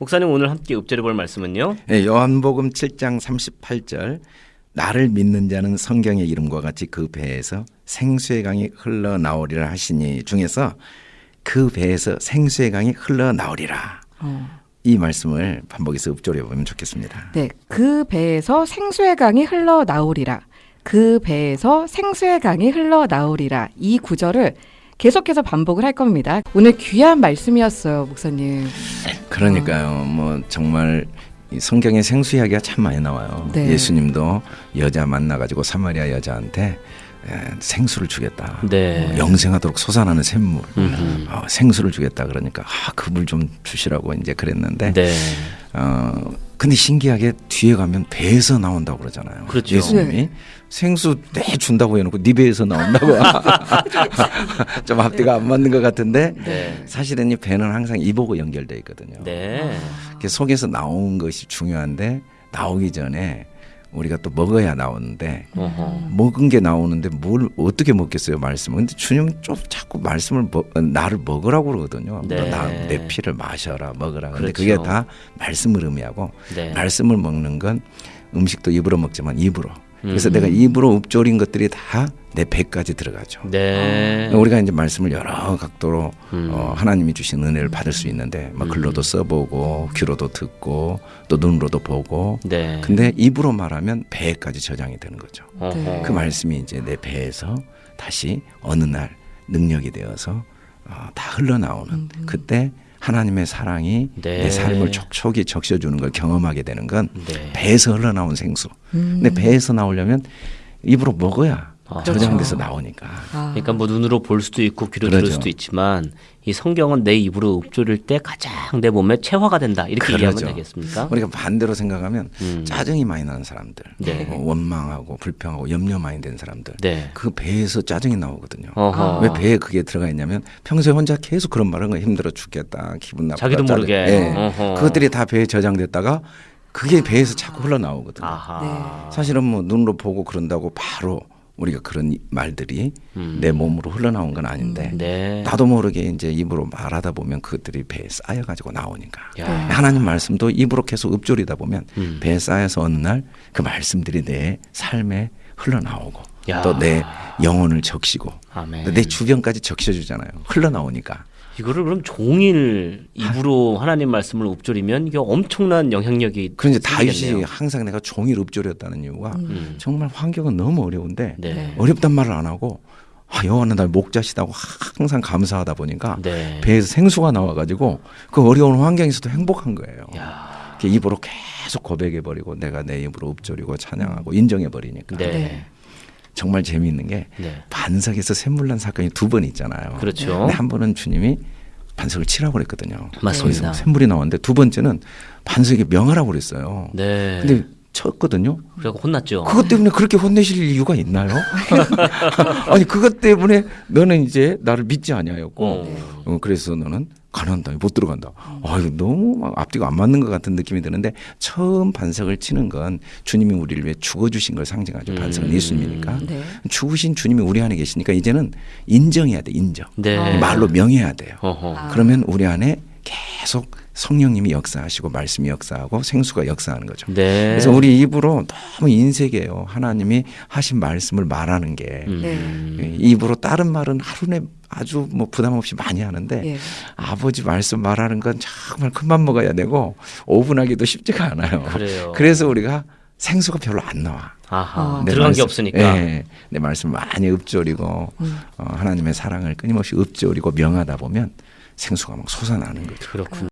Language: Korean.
목사님 오늘 함께 읊조려 볼 말씀은요. 네, 요한복음 7장 38절 나를 믿는 자는 성경의 이름과 같이 그 배에서 생수의 강이 흘러나오리라 하시니 중에서 그 배에서 생수의 강이 흘러나오리라. 어. 이 말씀을 반복해서 읊조려 보면 좋겠습니다. 네, 그 배에서 생수의 강이 흘러나오리라. 그 배에서 생수의 강이 흘러나오리라. 이 구절을 계속해서 반복을 할 겁니다. 오늘 귀한 말씀이었어요, 목사님. 그러니까요. 뭐 정말 이 성경에 생수 이야기가 참 많이 나와요. 네. 예수님도 여자 만나가지고 사마리아 여자한테 에, 생수를 주겠다. 네. 어, 영생하도록 솟아나는 샘물. 어, 생수를 주겠다 그러니까 아, 그물 좀 주시라고 이제 그랬는데 네. 어 근데 신기하게 뒤에 가면 배에서 나온다고 그러잖아요. 그렇죠. 예수님이 네. 생수 내 준다고 해놓고 네 배에서 나온다고 좀 앞뒤가 안 맞는 것 같은데 네. 사실은 이 배는 항상 입하고 연결돼 있거든요. 네. 그 속에서 나온 것이 중요한데 나오기 전에 우리가 또 먹어야 나오는데 어허. 먹은 게 나오는데 뭘 어떻게 먹겠어요 말씀을 근데 주님은 좀 자꾸 말씀을 먹, 나를 먹으라고 그러거든요 네. 나 내 피를 마셔라 먹으라 근데 그렇죠. 그게 다 말씀을 의미하고 네. 말씀을 먹는 건 음식도 입으로 먹지만 입으로 그래서 음. 내가 입으로 읊조린 것들이 다 내 배까지 들어가죠 네. 우리가 이제 말씀을 여러 각도로 음. 어, 하나님이 주신 은혜를 받을 수 있는데 뭐 글로도 써보고 귀로도 듣고 또 눈으로도 보고 네. 근데 입으로 말하면 배까지 저장이 되는 거죠. 어허. 그 말씀이 이제 내 배에서 다시 어느 날 능력이 되어서 어, 다 흘러나오는 그때 하나님의 사랑이 네. 내 삶을 촉촉이 적셔주는 걸 경험하게 되는 건 네. 배에서 흘러나온 생수. 음. 근데 배에서 나오려면 입으로 먹어야 아. 저장돼서 그렇죠. 나오니까. 아. 그러니까 뭐 눈으로 볼 수도 있고 귀로 그러죠. 들을 수도 있지만 이 성경은 내 입으로 읊조릴 때 가장 내 몸에 체화가 된다 이렇게 이해하면 그러죠. 되겠습니까? 우리가 반대로 생각하면 음. 짜증이 많이 나는 사람들, 네. 어, 원망하고 불평하고 염려 많이 된 사람들, 네. 그 배에서 짜증이 나오거든요. 어허. 왜 배에 그게 들어가 있냐면 평소에 혼자 계속 그런 말은 거 힘들어 죽겠다 기분 나쁘다 자기도 짜증- 모르게. 예. 어허. 그것들이 다 배에 저장됐다가 그게 배에서 자꾸 흘러나오거든요 아하. 사실은 뭐 눈으로 보고 그런다고 바로 우리가 그런 이- 말들이 음. 내 몸으로 흘러나온 건 아닌데 네. 나도 모르게 이제 입으로 말하다 보면 그것들이 배에 쌓여가지고 나오니까 야. 하나님 말씀도 입으로 계속 읊조리다 보면 음. 배에 쌓여서 어느 날 그 말씀들이 내 삶에 흘러나오고 야. 또내 영혼을 적시고. 내 주변까지 적셔주잖아요. 흘러나오니까. 이거를 그럼 종일 입으로 하나님 말씀을 읊조리면 이게 엄청난 영향력이 그런데 다윗이. 항상 내가 종일 읊조렸다는 이유가 음. 정말 환경은 너무 어려운데 네. 어렵단 말을 안 하고 아, 여호와는 날 목자시다고 항상 감사하다 보니까 네. 배에서 생수가 나와가지고 그 어려운 환경에서도 행복한 거예요. 야. 이렇게 입으로 계속 고백해 버리고 내가 내 입으로 읊조리고 찬양하고 인정해 버리니까 네. 네. 정말 재미있는 게 네. 반석에서 샘물 난 사건이 두 번 있잖아요. 그렇죠. 근데 한 번은 주님이 반석을 치라고 그랬거든요. 맞습니다. 샘물이 나왔는데 두 번째는 반석에 명하라고 그랬어요. 네. 근데 쳤거든요. 그래서 혼났죠. 그것 때문에 그렇게 혼내실 이유가 있나요? 아니 그것 때문에 너는 이제 나를 믿지 아니하였고 어. 어, 그래서 너는 가난다 못 들어간다. 아유 너무 막 앞뒤가 안 맞는 것 같은 느낌이 드는데 처음 반석을 치는 건 주님이 우리를 위해 죽어주신 걸 상징하죠. 반석은 음. 예수님이니까 네. 죽으신 주님이 우리 안에 계시니까 이제는 인정해야 돼 인정. 네. 말로 명해야 돼요. 어허. 아. 그러면 우리 안에 계속 성령님이 역사하시고 말씀이 역사하고 생수가 역사하는 거죠. 네. 그래서 우리 입으로 너무 인색해요. 하나님이 하신 말씀을 말하는 게 음. 예, 입으로 다른 말은 하루에 아주 뭐 부담 없이 많이 하는데 예. 아버지 말씀 말하는 건 정말 큰맘 먹어야 되고 오분하기도 쉽지가 않아요. 그래요. 그래서 우리가 생수가 별로 안 나와. 아하. 어. 내 들어간 게 말씀- 없으니까. 예, 내 말씀 많이 읊조리고 음. 어, 하나님의 사랑을 끊임없이 읊조리고 명하다 보면 생수가 막 솟아나는 거죠. 그렇군요.